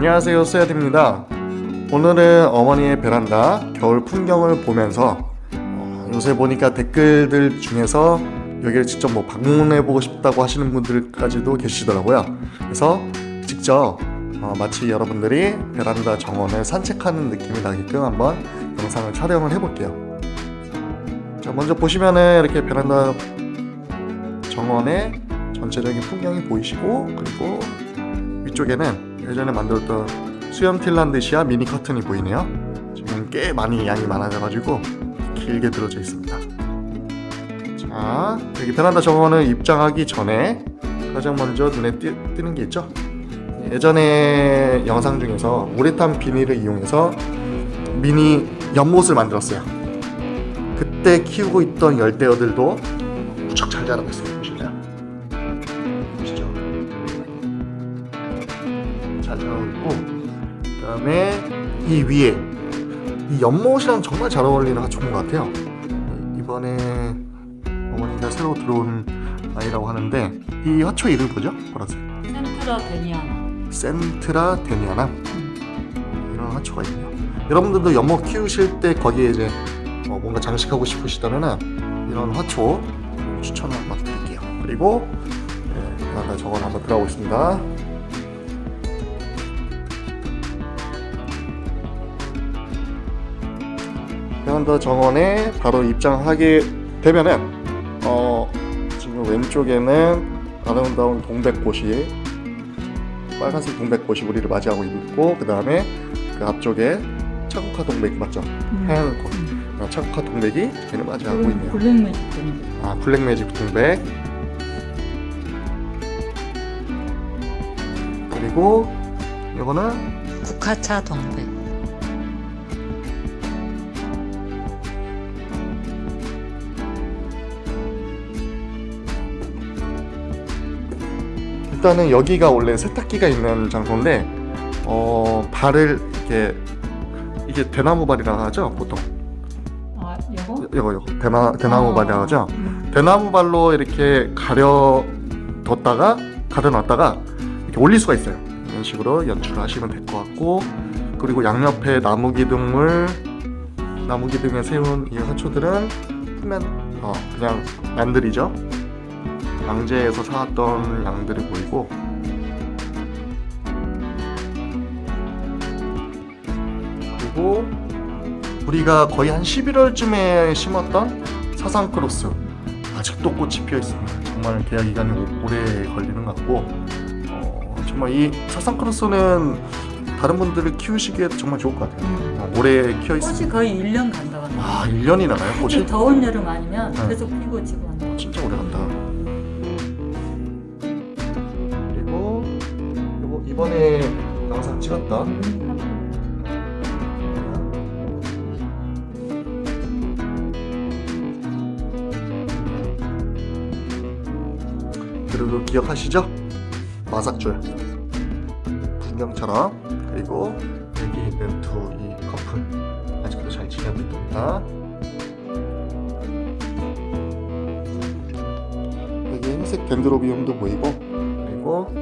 안녕하세요 쏘야입니다. 오늘은 어머니의 베란다 겨울 풍경을 보면서 어, 요새 보니까 댓글들 중에서 여기를 직접 뭐 방문해보고 싶다고 하시는 분들까지도 계시더라고요. 그래서 직접 어, 마치 여러분들이 베란다 정원을 산책하는 느낌이 나게끔 한번 영상을 촬영을 해볼게요. 자 먼저 보시면은 이렇게 베란다 정원의 전체적인 풍경이 보이시고 그리고 위쪽에는 예전에 만들었던 수염 틸란드시아 미니 커튼이 보이네요. 지금 꽤 많이 양이 많아져가지고 길게 들어져 있습니다. 자 여기 베란다. 정원을 입장하기 전에 가장 먼저 눈에 띄, 뜨는 게 있죠? 예전에 영상 중에서 우레탄 비닐을 이용해서 미니 연못을 만들었어요. 그때 키우고 있던 열대어들도 무척 잘 자라고 있어요 다음에 이 위에 이 연못이랑 정말 잘 어울리는 하초인 것 같아요. 이번에 어머니가 새로 들어온 아이라고 하는데 이 화초 이름 뭐죠? 보라색 센트라 데니아나. 센트라 데니아나? 이런 화초가 있네요. 여러분들도 연못 키우실 때 거기에 이제 어, 뭔가 장식하고 싶으시다면 이런 화초 추천을 한번 드릴게요. 그리고 네, 저건 한번 들어가고 있습니다 베란다 정원에 바로 입장하게 되면은 어, 지금 왼쪽에는 아름다운 동백꽃이 빨간색 동백꽃이 우리를 맞이하고 있고 그 다음에 그 앞쪽에 차국화 동백 맞죠? 하얀 꽃 어, 차국화 동백이 저희를 맞이하고 있네요. 블랙매직 돈아 블랙매직 동백. 그리고 이거는 국화차 동백 일단은 여기가 원래 세탁기가 있는 장소인데 어 발을 이렇게 이게 대나무 발이라 하죠 보통? 아 이거? 이거 이거. 대나, 대나무 아, 발이라 하죠? 음. 대나무 발로 이렇게 가려 뒀다가 가려 놨다가 이렇게 올릴 수가 있어요. 이런 식으로 연출을 하시면 될 것 같고 그리고 양옆에 나무 기둥을 나무 기둥에 세운 이 화초들은 표면 어, 그냥 양들이죠 양재에서 사왔던 양들이 보이고 그리고 우리가 거의 한 11월쯤에 심었던 사상크로스 아직도 꽃이 피어 있습니다. 정말 계약 기간이 오- 오래 걸리는 것 같고 어, 정말 이 사상크로스는 다른 분들이 키우시기에 정말 좋을 것 같아요. 음. 어, 오래 키어 꽃이. 거의 1년 간다고 하네 아 1년이 나나요 꽃이? 더운 여름 아니면 네. 계속 피고 지고 한다 진짜 오래 간다. 이번에 영상 찍었던 그리고 기억하시죠? 마삭줄. 풍경처럼. 그리고 여기 있는 두 이 커플. 아직도 잘 지내고 있습니다. 여기 흰색 덴드로비움도 보이고. 그리고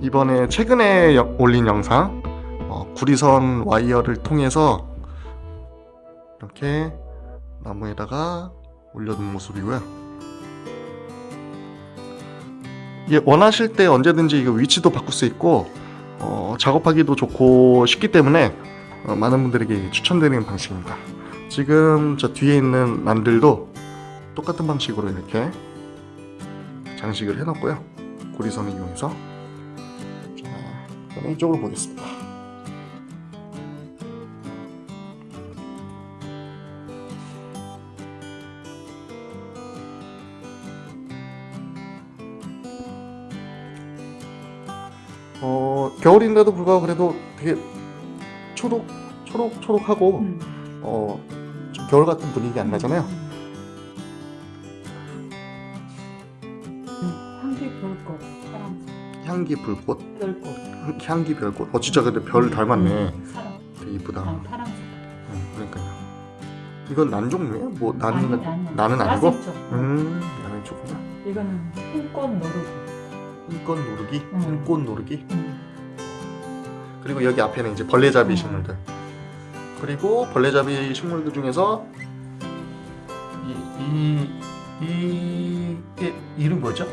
이번에 최근에 여- 올린 영상 어, 구리선 와이어를 통해서 이렇게 나무에다가 올려둔 모습이고요. 예, 원하실 때 언제든지 이거 위치도 바꿀 수 있고 어, 작업하기도 좋고 쉽기 때문에 어, 많은 분들에게 추천드리는 방식입니다. 지금 저 뒤에 있는 난들도 똑같은 방식으로 이렇게 장식을 해놨고요. 구리선을 이용해서 이쪽으로 보겠습니다. 어, 겨울인데도 불구하고 그래도 되게 초록, 초록, 초록하고 음. 어, 좀 겨울 같은 분위기 안 나잖아요. 음. 향기 별꽃 파란색 향기 불꽃, 별꽃 향기 별꽃. 어 진짜 근데 별 닮았네. 음, 사람 되게 이쁘다. 아, 파란색 응, 그러니까요. 이건 난 종류예요? 뭐 나는 아니, 같- 나는 나는 아니고? 음, 나는 좋구나. 이거는 흰꽃 모르고 이꽃 노르기, 음. 꽃 노르기. 음. 그리고 여기 앞에는 이제 벌레잡이 식물들. 그리고 벌레잡이 식물들 중에서 이, 이, 이, 이 이름 뭐죠?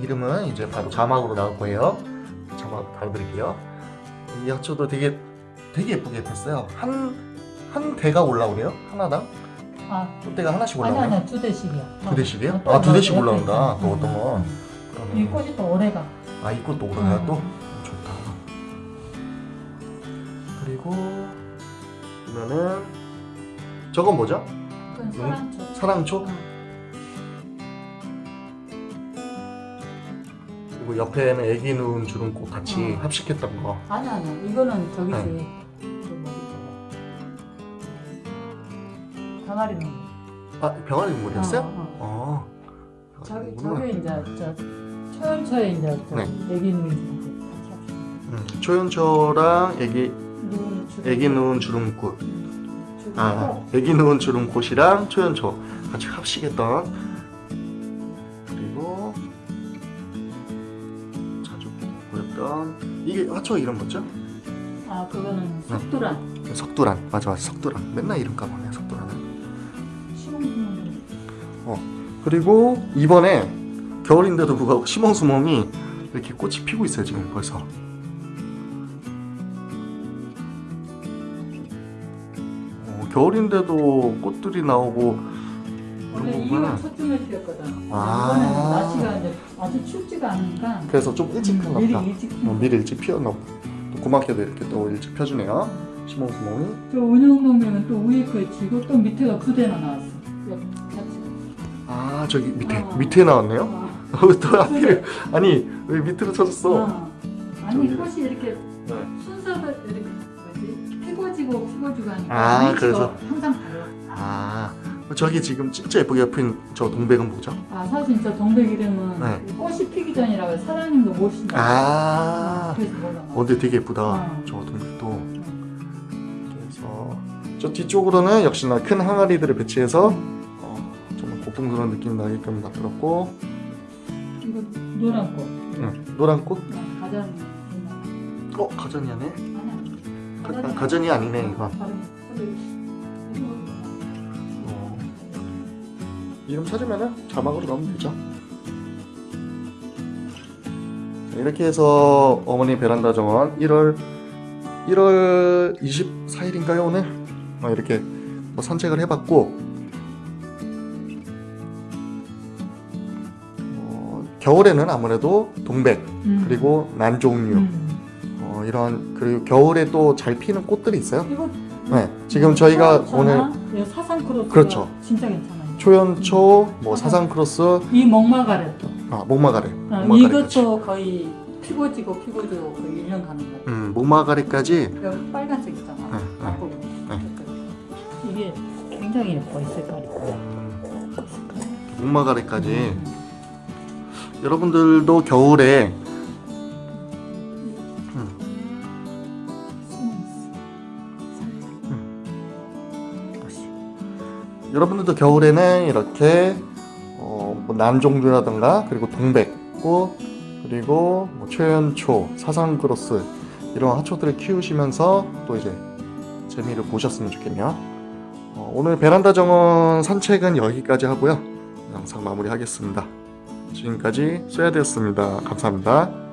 이름은 이제 바로 자막으로 나올 거예요. 자막 달아드릴게요. 이 약초도 되게 되게 예쁘게 폈어요. 한, 한 대가 올라오네요. 하나당. 아, 꽃대가 하나씩 아니 올라오네요. 아니야 두 대씩이야. 두 대씩이요? 아, 두거 대씩 올라온다. 또 어떤 건. 이 꽃이 또 오래가. 아, 이 꽃도 오르나요 음. 또? 좋다. 그리고 보면은 저건 뭐죠? 그건 사랑초. 사랑초? 응. 옆에는 애기 누운 주름꽃 같이 음. 합식했던 거. 아니 아니야. 이거는 저기지. 네. 병아리 눈. 아, 병아리 눈물이었어요? 어, 어. 어. 저기. 저기 이제 저 초연초에 이제 저 네. 애기 눈 같이 합시다. 음, 초연초랑 애기 눈 주름. 애기 누운 주름꽃. 주름 아, 꼭. 애기 누운 주름꽃이랑 초연초 같이 합식했던 이게 화초 이름 뭐죠? 아 그거는 석두란. 석두란 맞아 맞아 석두란 맨날 이름 까먹네 석두란은 시공수문. 그리고 이번에 겨울인데도 불구하고 시멍수멍이 이렇게 꽃이 피고 있어요 지금 벌써 어, 겨울인데도 꽃들이 나오고 원래 이런 2월 거구나. 초쯤에 피었거든. 아. 이번에는 날씨가 이제 아주 춥지가 않으니까 그래서 좀 일찍 음, 미리 보다 일찍 어, 피워. 미리 일찍 피었나 보다 또 고맙게도 이렇게 또 일찍 펴주네요 시멍수멍이 저 은영동맹은 또 위에 거에 지고 또 밑에가 두 대나 나왔어. 아 저기 밑에 어. 밑에 나왔네요? 어. 또 앞에 아니 왜 밑으로 쳐졌어? 어. 아니 저기. 꽃이 이렇게 네. 순서가 이렇게 뭐지 피고지고 피고지고 하니까 아, 그래서. 항상 달라. 아 저기 지금 진짜 예쁘게 핀저 동백은 뭐죠? 아 사실 저 동백 이름은 네. 꽃이 피기 전이라고 사장님도 모신다. 아 그래서 몰라. 어, 근데 되게 예쁘다 어. 저 동백도 그래서 저 뒤쪽으로는 역시나 큰 항아리들을 배치해서 어, 정말 고풍스러운 느낌 나게끔 만들었고 이거 노란 꽃. 응, 노란 꽃? 어, 가전. 어 가전이 아네 아니야. 가, 가전이 아니네 이거 이거 이름 찾으면은 자막으로 넣으면 되죠 자, 이렇게 해서 어머니 베란다 정원 1월 1월 24일인가요 오늘? 어, 이렇게 뭐 산책을 해봤고 어, 겨울에는 아무래도 동백 음. 그리고 난종류 음. 어, 이런 그리고 겨울에 또 잘 피는 꽃들이 있어요 이거 네 지금 저희가 오늘 오늘 사상 크로스 그렇죠. 진짜 괜찮아요. 초연초 뭐 사상 크로스 이 목마가렛도 아 목마가래 어, 이것도 거의 피고지고 피고지고 거의 1년 가는 거. 음 목마가래까지 여기 빨간색 있잖아. 네, 네. 네. 이게 굉장히 예뻐 이 색깔이. 목마가래까지 음. 여러분들도 겨울에 여러분들도 겨울에는 이렇게 어, 뭐 난종류라든가 그리고 동백꽃 그리고 뭐 최연초 사상 크로스 이런 하초들을 키우시면서 또 이제 재미를 보셨으면 좋겠네요. 어, 오늘 베란다 정원 산책은 여기까지 하고요. 영상 마무리하겠습니다. 지금까지 쏘야되었습니다. 감사합니다